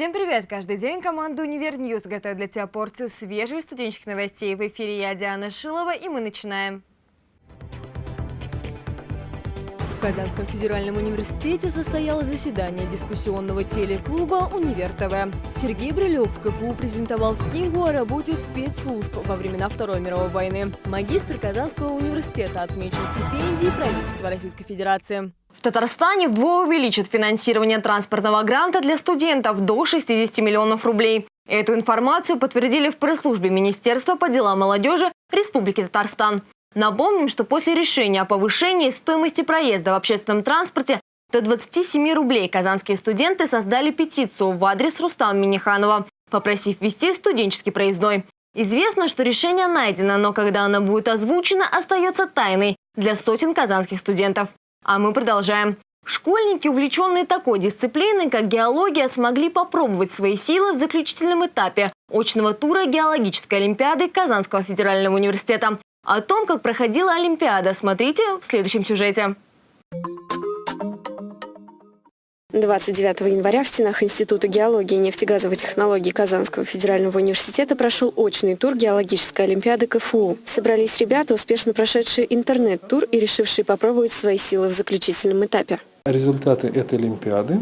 Всем привет! Каждый день команда «Универ News» готовит для тебя порцию свежих студенческих новостей. В эфире я, Диана Шилова, и мы начинаем. В Казанском федеральном университете состоялось заседание дискуссионного телеклуба «Универ ТВ». Сергей Брилев в КФУ презентовал книгу о работе спецслужб во времена Второй мировой войны. Магистр Казанского университета отмечен стипендией правительства Российской Федерации. В Татарстане вдвое увеличат финансирование транспортного гранта для студентов до 60 миллионов рублей. Эту информацию подтвердили в пресс-службе Министерства по делам молодежи Республики Татарстан. Напомним, что после решения о повышении стоимости проезда в общественном транспорте до 27 рублей казанские студенты создали петицию в адрес Рустама Миниханова, попросив ввести студенческий проездной. Известно, что решение найдено, но когда оно будет озвучено, остается тайной для сотен казанских студентов. А мы продолжаем. Школьники, увлеченные такой дисциплиной, как геология, смогли попробовать свои силы в заключительном этапе очного тура геологической олимпиады Казанского федерального университета. О том, как проходила Олимпиада, смотрите в следующем сюжете. 29 января в стенах Института геологии и нефтегазовой технологии Казанского федерального университета прошел очный тур геологической олимпиады КФУ. Собрались ребята, успешно прошедшие интернет-тур и решившие попробовать свои силы в заключительном этапе. Результаты этой олимпиады,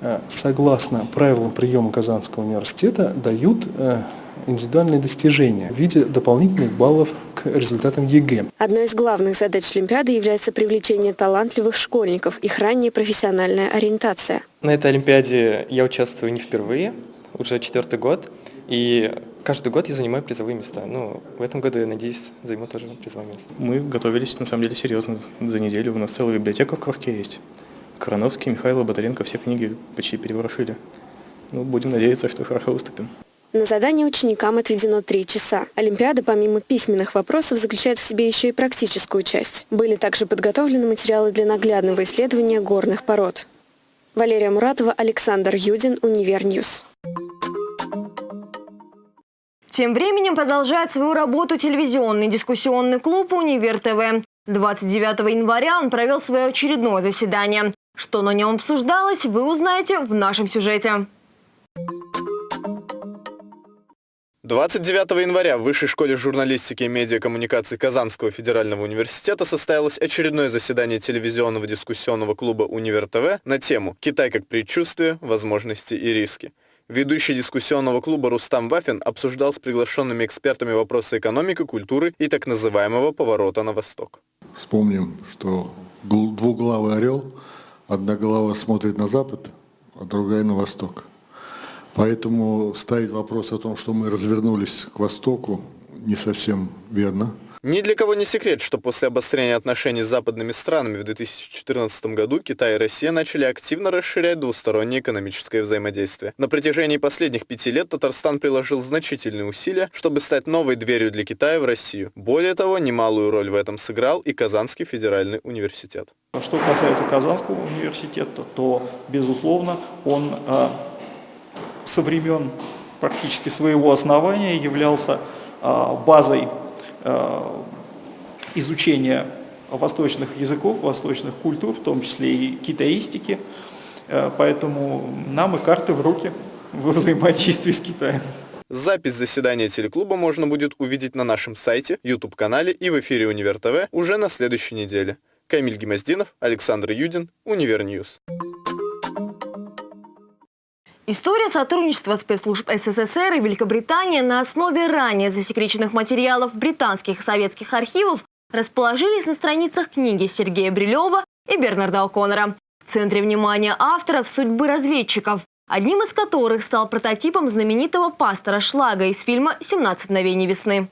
э, согласно правилам приема Казанского университета, дают э, индивидуальные достижения в виде дополнительных баллов к результатам ЕГЭ. Одной из главных задач Олимпиады является привлечение талантливых школьников, их ранняя профессиональная ориентация. На этой Олимпиаде я участвую не впервые, уже четвертый год, и каждый год я занимаю призовые места. Ну, в этом году, я надеюсь, займу тоже призовое место. Мы готовились, на самом деле, серьезно. За неделю у нас целая библиотека в Кружке есть. Короновский, Михаил Батаренко все книги почти переворошили. Ну, будем надеяться, что хорошо выступим. На задание ученикам отведено три часа. Олимпиада, помимо письменных вопросов, заключает в себе еще и практическую часть. Были также подготовлены материалы для наглядного исследования горных пород. Валерия Муратова, Александр Юдин, Универ News. Тем временем продолжает свою работу телевизионный дискуссионный клуб «Универ ТВ». 29 января он провел свое очередное заседание. Что на нем обсуждалось, вы узнаете в нашем сюжете. 29 января в Высшей школе журналистики и медиакоммуникаций Казанского федерального университета состоялось очередное заседание телевизионного дискуссионного клуба «Универ ТВ» на тему «Китай как предчувствие, возможности и риски». Ведущий дискуссионного клуба Рустам Вафин обсуждал с приглашенными экспертами вопросы экономики, культуры и так называемого поворота на восток. Вспомним, что двуглавый орел, одна голова смотрит на запад, а другая на восток. Поэтому ставить вопрос о том, что мы развернулись к Востоку, не совсем верно. Ни для кого не секрет, что после обострения отношений с западными странами в 2014 году Китай и Россия начали активно расширять двустороннее экономическое взаимодействие. На протяжении последних пяти лет Татарстан приложил значительные усилия, чтобы стать новой дверью для Китая в Россию. Более того, немалую роль в этом сыграл и Казанский федеральный университет. Что касается Казанского университета, то, безусловно, он а, со времен практически своего основания являлся а, базой а, изучения восточных языков, восточных культур, в том числе и китаистики. А, поэтому нам и карты в руки во взаимодействии с Китаем. Запись заседания телеклуба можно будет увидеть на нашем сайте, YouTube-канале и в эфире Универ ТВ уже на следующей неделе. Камиль Гемоздинов, Александр Юдин, Univer News. История сотрудничества спецслужб СССР и Великобритании на основе ранее засекреченных материалов британских и советских архивов расположились на страницах книги Сергея Брилева и Бернарда О'Коннора. В центре внимания авторов судьбы разведчиков, одним из которых стал прототипом знаменитого пастора Шлага из фильма «17 мгновений весны».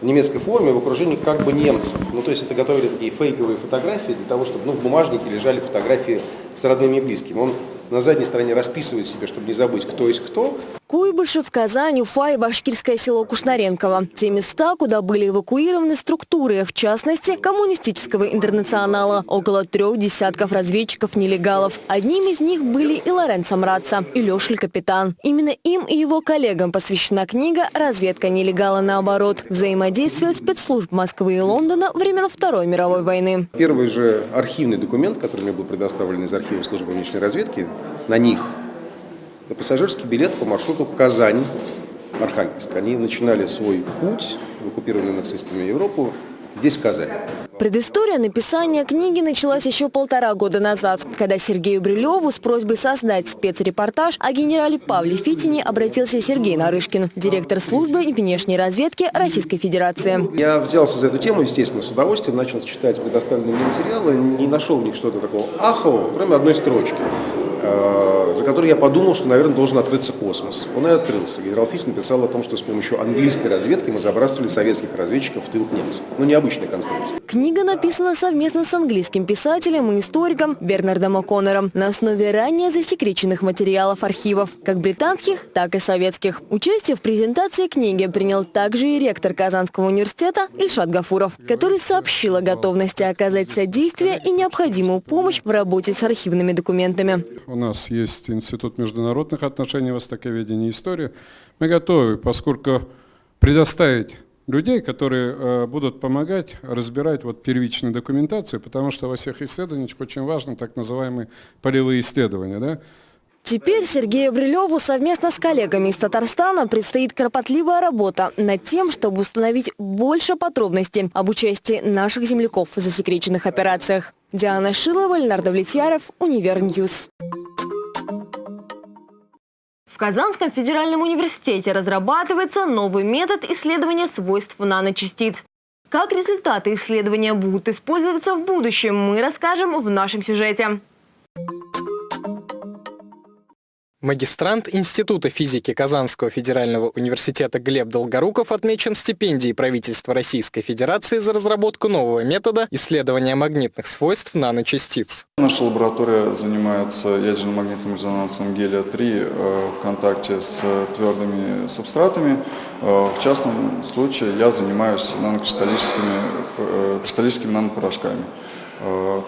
в немецкой форме в окружении как бы немцев. Ну, то есть это готовили такие фейковые фотографии для того, чтобы ну, в бумажнике лежали фотографии с родными и близкими. Он на задней стороне расписывает себе, чтобы не забыть, кто есть кто. Куйбышев, Казань, Уфа и башкирское село Кушнаренково. Те места, куда были эвакуированы структуры, в частности, коммунистического интернационала. Около трех десятков разведчиков-нелегалов. Одним из них были и Лоренцо Мраца, и Лешель Капитан. Именно им и его коллегам посвящена книга «Разведка нелегала наоборот. Взаимодействие спецслужб Москвы и Лондона времен Второй мировой войны». Первый же архивный документ, который мне был предоставлен из архива службы внешней разведки, на них на пассажирский билет по маршруту Казань, Архангельск. Они начинали свой путь в оккупированную нацистами Европу здесь, в Казани. Предыстория написания книги началась еще полтора года назад, когда Сергею Брилеву с просьбой создать спецрепортаж о генерале Павле Фитине обратился Сергей Нарышкин, директор службы внешней разведки Российской Федерации. Я взялся за эту тему, естественно, с удовольствием, начал читать предоставленные мне материалы, не нашел в них что-то такого ахового, кроме одной строчки. Э, за который я подумал, что, наверное, должен открыться космос. Он и открылся. Генерал Фис написал о том, что с помощью английской разведки мы забрасывали советских разведчиков в тыл немцев. Ну, необычная конструкция. Книга написана совместно с английским писателем и историком Бернардом О'Коннором на основе ранее засекреченных материалов архивов, как британских, так и советских. Участие в презентации книги принял также и ректор Казанского университета Ильшат Гафуров, который сообщил о готовности оказать содействие и необходимую помощь в работе с архивными документами. У нас есть Институт международных отношений, востоковедения и истории. Мы готовы, поскольку предоставить людей, которые э, будут помогать разбирать вот первичную документацию, потому что во всех исследованиях очень важны так называемые полевые исследования. Да? Теперь Сергею Брилеву совместно с коллегами из Татарстана предстоит кропотливая работа над тем, чтобы установить больше подробностей об участии наших земляков в засекреченных операциях. Диана Шилова, Леонард Влетьяров, Univer News. В Казанском федеральном университете разрабатывается новый метод исследования свойств наночастиц. Как результаты исследования будут использоваться в будущем, мы расскажем в нашем сюжете. Магистрант Института физики Казанского федерального университета Глеб Долгоруков отмечен стипендией правительства Российской Федерации за разработку нового метода исследования магнитных свойств наночастиц. Наша лаборатория занимается ядерно-магнитным резонансом гелия-3 э, в контакте с твердыми субстратами. Э, в частном случае я занимаюсь нанокристаллическими э, кристаллическими нанопорошками.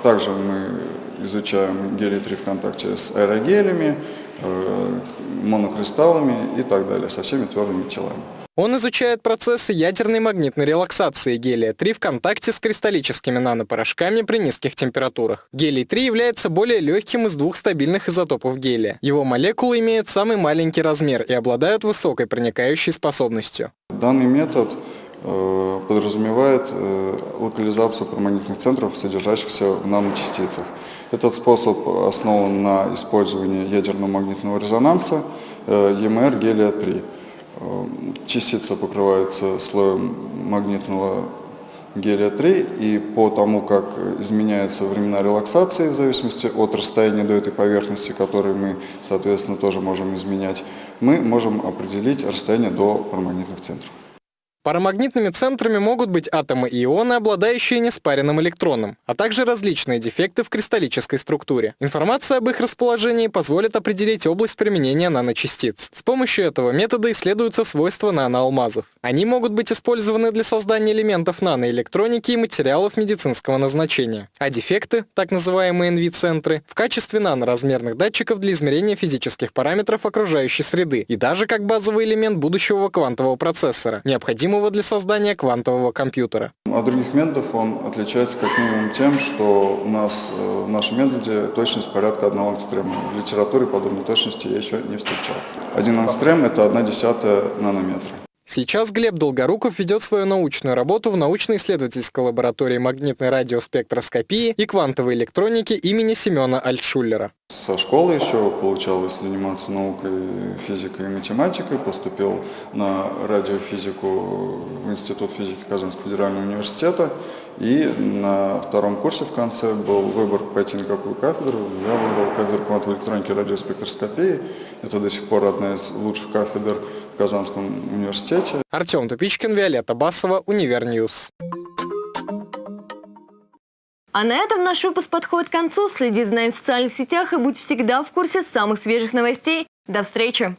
Также мы изучаем гелий-3 в контакте с аэрогелями, монокристаллами и так далее, со всеми твердыми телами. Он изучает процессы ядерной магнитной релаксации гелия-3 в контакте с кристаллическими нанопорошками при низких температурах. Гелий-3 является более легким из двух стабильных изотопов гелия. Его молекулы имеют самый маленький размер и обладают высокой проникающей способностью. Данный метод э, подразумевает э, локализацию промагнитных центров, содержащихся в наночастицах. Этот способ основан на использовании ядерного магнитного резонанса EMR гелия-3. Э, частица покрывается слоем магнитного гелия-3, и по тому, как изменяются времена релаксации в зависимости от расстояния до этой поверхности, которую мы, соответственно, тоже можем изменять, мы можем определить расстояние до парамагнитных центров. Парамагнитными центрами могут быть атомы и ионы, обладающие неспаренным электроном, а также различные дефекты в кристаллической структуре. Информация об их расположении позволит определить область применения наночастиц. С помощью этого метода исследуются свойства наноалмазов. Они могут быть использованы для создания элементов наноэлектроники и материалов медицинского назначения. А дефекты, так называемые NV-центры, в качестве наноразмерных датчиков для измерения физических параметров окружающей среды и даже как базовый элемент будущего квантового процессора, необходимого необходимого для создания квантового компьютера. От других методов он отличается как минимум тем, что у нас э, в нашем методе точность порядка одного экстрема. В литературе подобной точности я еще не встречал. Один экстрем – это одна десятая нанометра. Сейчас Глеб Долгоруков ведет свою научную работу в научно-исследовательской лаборатории магнитной радиоспектроскопии и квантовой электроники имени Семена Альтшуллера. Со школы еще получалось заниматься наукой, физикой и математикой. Поступил на радиофизику в Институт физики Казанского федерального университета. И на втором курсе в конце был выбор пойти на какую кафедру. Я выбрал кафедру квантовой электроники и радиоспектроскопии. Это до сих пор одна из лучших кафедр Казанском университете. Артем Тупичкин, Виолетта Басова, Univer News. А на этом наш выпуск подходит к концу. Следи за нами в социальных сетях и будь всегда в курсе самых свежих новостей. До встречи!